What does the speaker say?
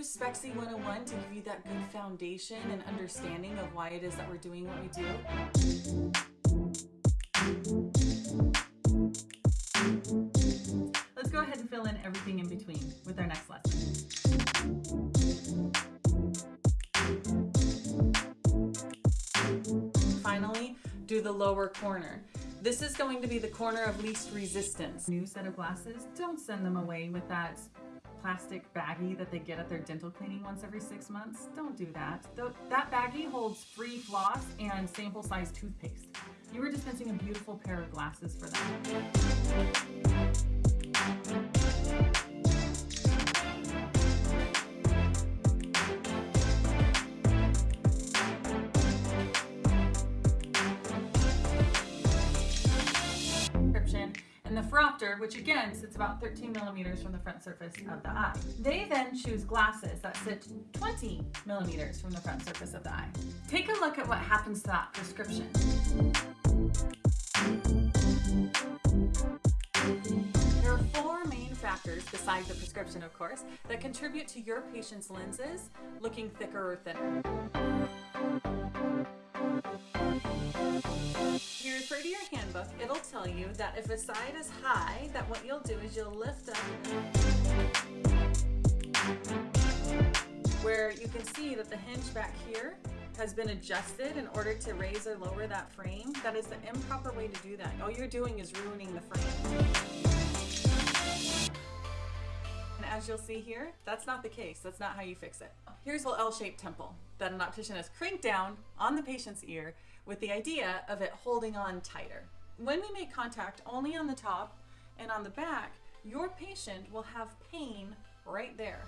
use Spexy 101 to give you that good foundation and understanding of why it is that we're doing what we do. Let's go ahead and fill in everything in between with our next lesson. Finally, do the lower corner. This is going to be the corner of least resistance. New set of glasses, don't send them away with that plastic baggie that they get at their dental cleaning once every six months. Don't do that. Th that baggie holds free floss and sample size toothpaste. You are dispensing a beautiful pair of glasses for them. And the phoropter, which again sits about 13 millimeters from the front surface of the eye. They then choose glasses that sit 20 millimeters from the front surface of the eye. Take a look at what happens to that prescription. There are four main factors, besides the prescription of course, that contribute to your patient's lenses looking thicker or thinner. Tell you that if a side is high, that what you'll do is you'll lift up where you can see that the hinge back here has been adjusted in order to raise or lower that frame. That is the improper way to do that. All you're doing is ruining the frame. And as you'll see here, that's not the case. That's not how you fix it. Here's a L-shaped temple that an optician has cranked down on the patient's ear with the idea of it holding on tighter. When we make contact only on the top and on the back, your patient will have pain right there.